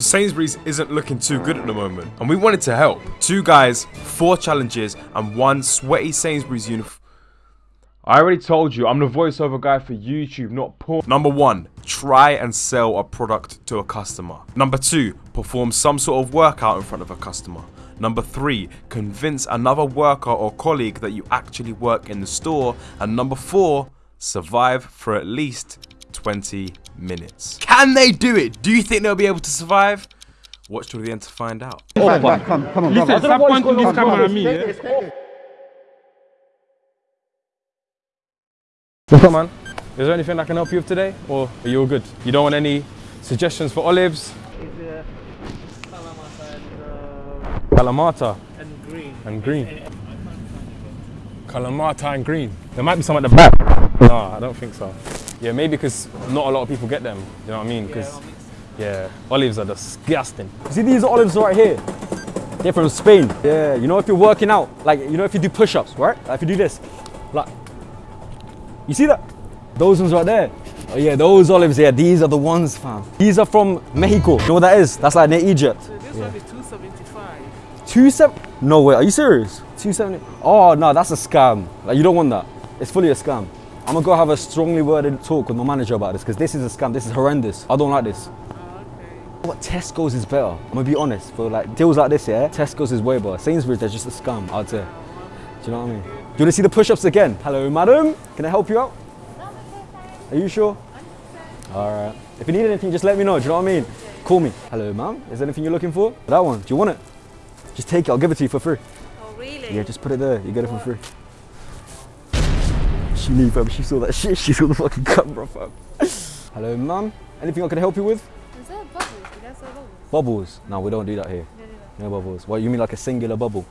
Sainsbury's isn't looking too good at the moment, and we wanted to help. Two guys, four challenges, and one sweaty Sainsbury's uniform. I already told you, I'm the voiceover guy for YouTube, not porn. Number one, try and sell a product to a customer. Number two, perform some sort of workout in front of a customer. Number three, convince another worker or colleague that you actually work in the store. And number four, survive for at least 20 minutes. Can they do it? Do you think they'll be able to survive? Watch till the end to find out. Back, back, come, come on, Listen, stop pointing this camera at me, yeah? What's up, man? Is there anything I can help you with today? Or are you all good? You don't want any suggestions for olives? is Kalamata and, uh, Kalamata and green. and green. Kalamata and green. There might be some at the back. No, I don't think so. Yeah, maybe because not a lot of people get them. You know what I mean? Because, yeah, olives are disgusting. See these olives right here? They're from Spain. Yeah, you know if you're working out, like you know if you do push-ups, right? Like if you do this, like, you see that? Those ones right there. Oh yeah, those olives, yeah, these are the ones, fam. These are from Mexico. You know what that is? That's like near Egypt. So this one is 275. Two seven? No way, are you serious? Two seventy? Oh no, that's a scam. Like you don't want that. It's fully a scam. I'm gonna go have a strongly worded talk with my manager about this because this is a scam. This is horrendous. I don't like this. Oh, okay. What Tesco's is better. I'm gonna be honest. For like deals like this, yeah, Tesco's is way better. Sainsbury's, they're just a scam. I'd say. Do you know what I mean? Do you wanna see the push-ups again? Hello, madam. Can I help you out? Are you sure? All right. If you need anything, just let me know. Do you know what I mean? Call me. Hello, ma'am. Is there anything you're looking for? That one. Do you want it? Just take it. I'll give it to you for free. Oh, really? Yeah, just put it there. You get it for free. She knew, fam. She saw that shit. She saw the fucking camera, fam. Hello, ma'am. Anything I can help you with? Is there bubbles? You guys have bubbles? Bubbles? No, we don't do that here. No, no, no. No bubbles. What, you mean like a singular bubble?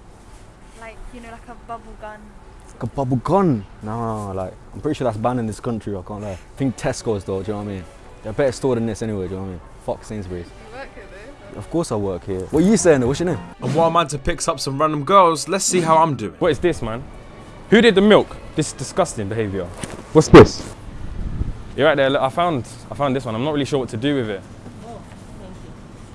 Like, you know, like a bubble gun. Like a bubble gun? No, like, I'm pretty sure that's banned in this country, I can't lie. I think Tesco's though, do you know what I mean? They're a better store than this anyway, do you know what I mean? Fuck Sainsbury's. Work here. Of course I work here. What are you saying though? What's your name? And while Manta picks up some random girls, let's see how I'm doing. What is this, man? Who did the milk? This is disgusting behaviour. What's this? You're right there. Look, I found, I found this one. I'm not really sure what to do with it. Oh,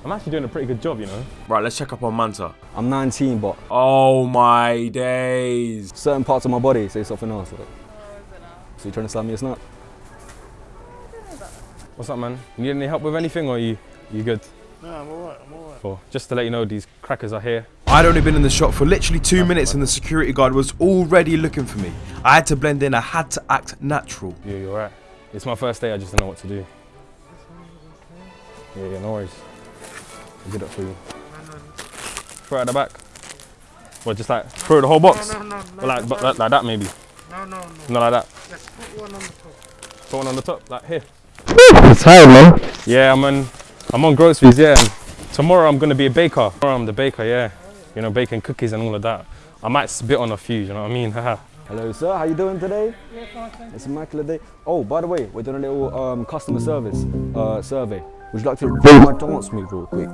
I'm actually doing a pretty good job, you know. Right, let's check up on Manta. I'm 19, but Oh my days. certain parts of my body say something else. Like, oh, so you trying to slam me a snap? What's up, man? You need any help with anything, or you, you good? No, I'm alright, I'm alright. Cool. Just to let you know, these crackers are here. I'd only been in the shop for literally two minutes and the security guard was already looking for me. I had to blend in, I had to act natural. Yeah, you're right. It's my first day. I just don't know what to do. Yeah, yeah, no worries. I'll get it for you. Throw it at the back. What, just like throw the whole box? No, no, no, no. Or like, but like, like that maybe. No, no, no. Not like that. Let's put one on the top. Put one on the top, like here. It's tired, man. Yeah, I'm on, I'm on groceries, yeah. Tomorrow I'm gonna be a baker. Tomorrow I'm the baker, yeah. You know, baking cookies and all of that. I might spit on a few, you know what I mean? Haha. Hello, sir. How you doing today? It's a immaculate day. Oh, by the way, we're doing a little um, customer service uh, survey. Would you like to do my dance move real quick?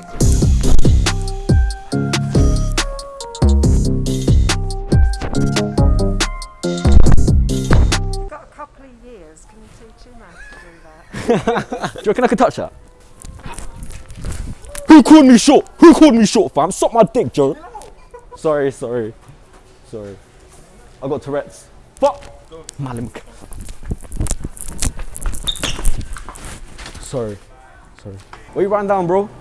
You've got a couple of years. Can you teach him how to do that? Do you reckon I could touch that? Who called me short? Who called me short, fam? Suck my dick, Joe. Sorry, sorry. Sorry. I got Tourette's. Fuck! Malim. Sorry. Sorry. What are you writing down, bro? Do you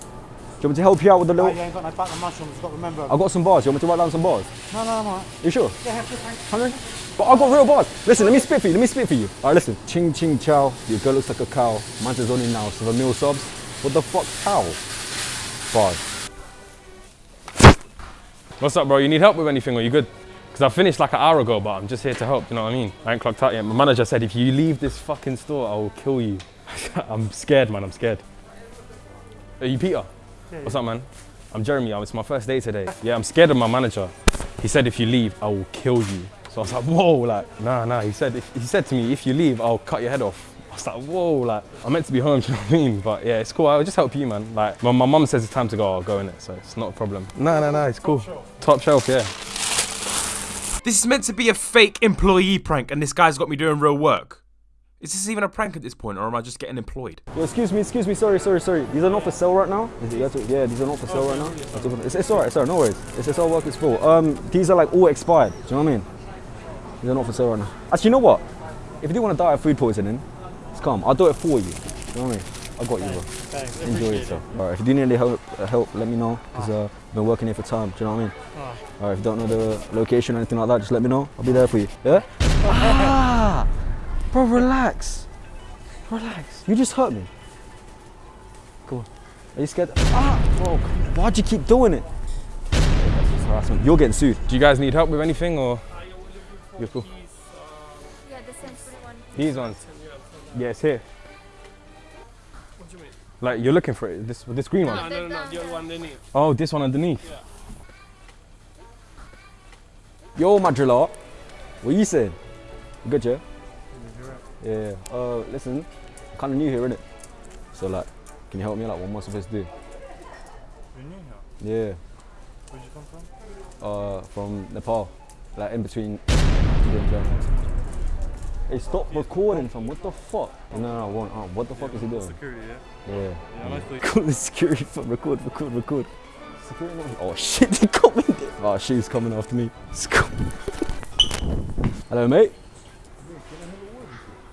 want me to help you out with the Oh, little... you ain't got no mushrooms, got to remember. I got some bars. You want me to write down some bars? No, no, I'm alright. You sure? Yeah, have to? But I got real bars. Listen, let me spit for you. Let me spit for you. All right, listen. Ching ching chow. Your girl looks like a cow. Mine's is only now. So the meal subs. What the fuck, cow? Bars. What's up, bro? You need help with anything, or you good? Because I finished like an hour ago, but I'm just here to help, you know what I mean? I ain't clocked out yet. My manager said, if you leave this fucking store, I will kill you. I'm scared, man, I'm scared. Are you Peter? What's up, man? I'm Jeremy, oh, it's my first day today. Yeah, I'm scared of my manager. He said, if you leave, I will kill you. So I was like, whoa, like, nah, nah. He said, if, he said to me, if you leave, I'll cut your head off. I was like, whoa, like, I'm meant to be home, do you know what I mean? But yeah, it's cool. I'll just help you, man. Like, when my mum says it's time to go, I'll go in it, so it's not a problem. No, no, no, it's cool. Top shelf, yeah. This is meant to be a fake employee prank and this guy's got me doing real work. Is this even a prank at this point, or am I just getting employed? Yo, excuse me, excuse me, sorry, sorry, sorry. These are not for sale right now? Is it, you have to- yeah, these are not for sale right now? That's all- It's, it's alright, it's alright, no worries. It's, it's all work, it's full. Um, these are like all expired, do you know what I mean? These are not for sale right now. Actually, you know what? If you do want to die of food poisoning, it's calm. I'll do it for you. Do you know what I mean? I got you, bro. Thanks. Enjoy yourself. Alright, if you do need any help, uh, help let me know, because uh, I've been working here for time, do you know what I mean? Alright, if you don't know the location or anything like that, just let me know. I'll be there for you, yeah? ah! Bro, relax. Relax. You just hurt me. Go on. Are you scared? Ah! Bro, why'd you keep doing it? That's just harassment. You're getting sued. Do you guys need help with anything or? You're cool. Yeah, the sensory one. These ones. Yeah, it's here. Like you're looking for it. This this green one. No, no, no, the other one. underneath. Oh, this one underneath. Yeah. Yo, my driller. What you saying? You good, yeah? Yeah. Uh, listen, kind of new here, innit? So like, can you help me? Like, what am I supposed to do? You're new Yeah. Where'd you come from? Uh, from Nepal, like in between. India and China. Hey, stop recording, fam. What the fuck? No, no, I won't. Oh, what the fuck is he doing? Security, yeah? Yeah. Yeah, I like the Call the security, fam. Record, record, record. Security. not- Oh shit, they got me. there. Oh, she's coming after me. It's coming. Hello, mate.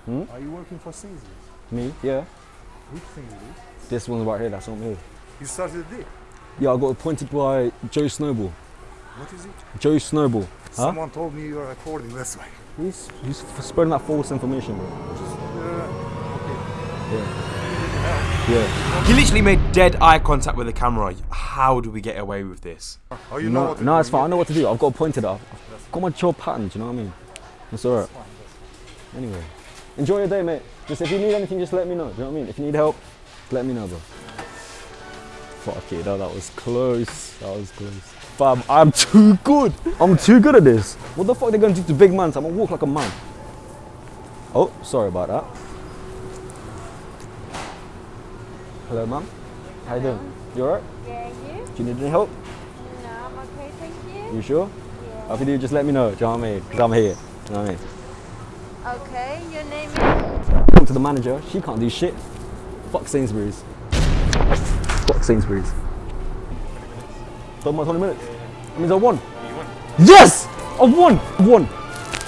Hmm? Are you working for Sainsbury's? Me? Yeah. Which Sainsbury's? This one's right here. That's not me. You started the day. Yeah, I got appointed by Joe Snowball. What is it? Joe Snowball. Huh? Someone told me you are recording this way. He's, he's spreading that false information, bro. Uh, yeah. Yeah. He literally made dead eye contact with the camera. How do we get away with this? Oh, you know No, what to no, do, it's fine. I know what to do. I've got appointed. I've I've got my job pattern. Do you know what I mean? That's alright. Anyway, enjoy your day, mate. Just if you need anything, just let me know. Do you know what I mean? If you need help, let me know, bro. Fuck it, no, that was close. That was close. Fam, I'm too good. I'm too good at this. What the fuck are they gonna do to big man? I'm gonna walk like a man. Oh, sorry about that. Hello, ma'am. How you doing? You alright? Yeah, you? Do you need any help? No, I'm okay, thank you. You sure? Yeah. If you do, just let me know. Do you know what I mean? Because I'm here. Do you know what I mean? Okay, your name is? Talk to the manager. She can't do shit. Fuck Sainsbury's. Fuck Sainsbury's. Done my 20 minutes. That means I won. Yes! I won! I won!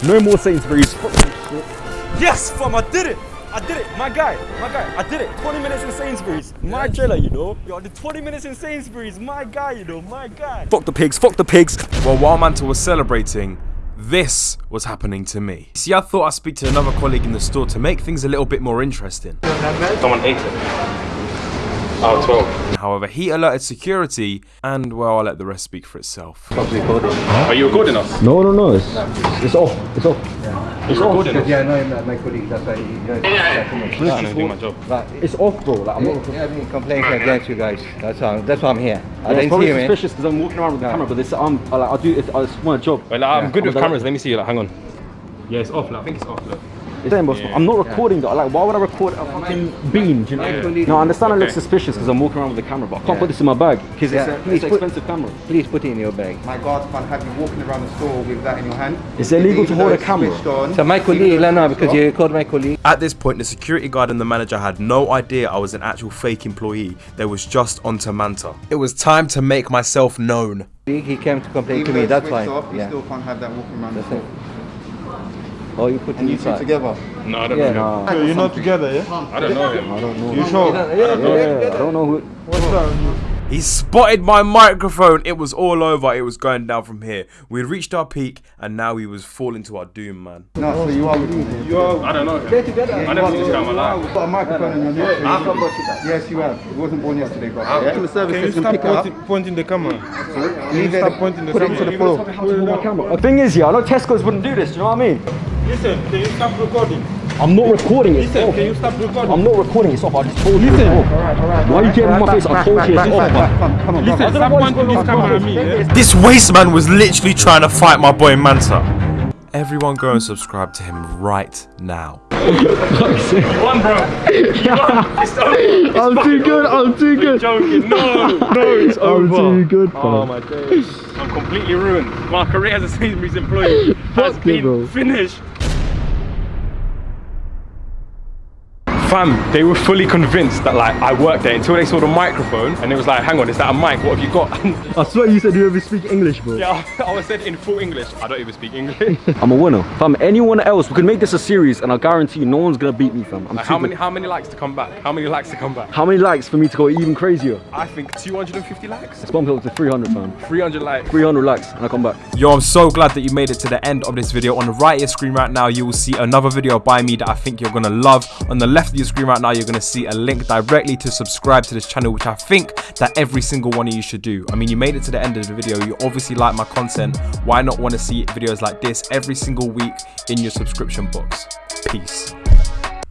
No more Sainsbury's. Fuck that shit. Yes, fam, I did it! I did it! My guy, my guy, I did it! 20 minutes in Sainsbury's. My trailer, you know? Yo, I did 20 minutes in Sainsbury's. My guy, you know? My guy. Fuck the pigs, fuck the pigs. Well, while Manta was celebrating, this was happening to me. See, I thought I'd speak to another colleague in the store to make things a little bit more interesting. Someone ate it. Oh, 12. However, he alerted security, and well, I'll let the rest speak for itself. Are you recording us? No, no, no. It's, it's off. It's off. Yeah. It's recording us. Yeah, no, my, my colleague, that's why he, you know, yeah, I'm gonna do my job. But It's off, bro. Like, I'm not. yeah, I mean, complaints against you guys. That's why, that's why I'm here. I it's didn't probably see you, man. suspicious because I'm walking around with the camera, but this, I'm, I, like, I do, it's, it's my job. Wait, like, I'm good with I'm cameras. Let me see. You. Like, hang on. Yeah, it's off. Like, I think it's off. Look. It's saying, boss, I'm not recording though. Like, why would I record a fucking bean? Do you know? No, I understand it looks Okay. suspicious because I'm walking around with a camera, but I can't put this in my bag because Yeah, it's, a, it's an put- expensive camera. Please put it in your bag. My guards can't have you walking around the store with that in your hand. It's illegal to hold a camera. on, So my even colleague, though no, it's no, switched because you called my colleague. At this point, the security guard and the manager had no idea I was an actual fake employee. They was just onto Manta. It was time to make myself known. He came to complain even to me, that's why. switched off, you Yeah. still can't have that walking around the That's store. it. Oh, you put And it you two together. No, I don't Yeah, know. no. You're not together, yeah? I don't know him. I don't know. You sure? Yeah, Yeah, yeah, I don't know who. What's that? He spotted my microphone. It was all over. It was going down from here. We reached our peak, and now we was falling to our doom, man. No, so you are with him. You are. I don't know him. They're together. I never seen this guy in my life. You've got a microphone in your neck. I've got that. Yes, you have. It wasn't born yesterday, but yeah. Customer service Can you stop pointing, pointing the camera? Leave it. Stop pointing the Put it camera. to the floor. camera. The thing is, yeah, I know Tesco's wouldn't do this. Do you know what I mean? Listen, can you stop recording? I'm not recording it. Listen, off. can you stop recording? I'm not recording. It's off. I just told you. It's off. Why are you getting in my face? I told you it's off. man. Come, come on, Listen, brother. stop pointing this camera at me, yeah? This waste man was literally trying to fight my boy Manta. Everyone go and subscribe to him right now. One, bro. I'm too good. I'm too good. Joking. No, no, it's I'm over. too good. Oh my days. I'm completely ruined. My career as a Sainsbury's employee has Fuck you, bro. been finished. Fam, they were fully convinced that like I worked there until they saw the microphone and it was like, hang on, is that a mic? What have you got? I swear you said you ever speak English, bro. yeah, I was said in full English. I don't even speak English. I'm a winner. Fam, anyone else, we could make this a series and I guarantee you no one's gonna beat me, fam. I'm Like, too how many how many likes to come back? How many likes to come back? How many likes for me to go even crazier? I think 250 likes. Let's bump it up to 300, fam. 300 likes. 300 likes and I come back. Yo, I'm so glad that you made it to the end of this video. On the right of your screen right now, you will see another video by me that I think you're gonna love. On the left your screen right now, you're gonna see a link directly to subscribe to this channel, which I think that every single one of you should do. I mean, you made it to the end of the video. You obviously like my content. Why not want to see videos like this every single week in your subscription box? Peace.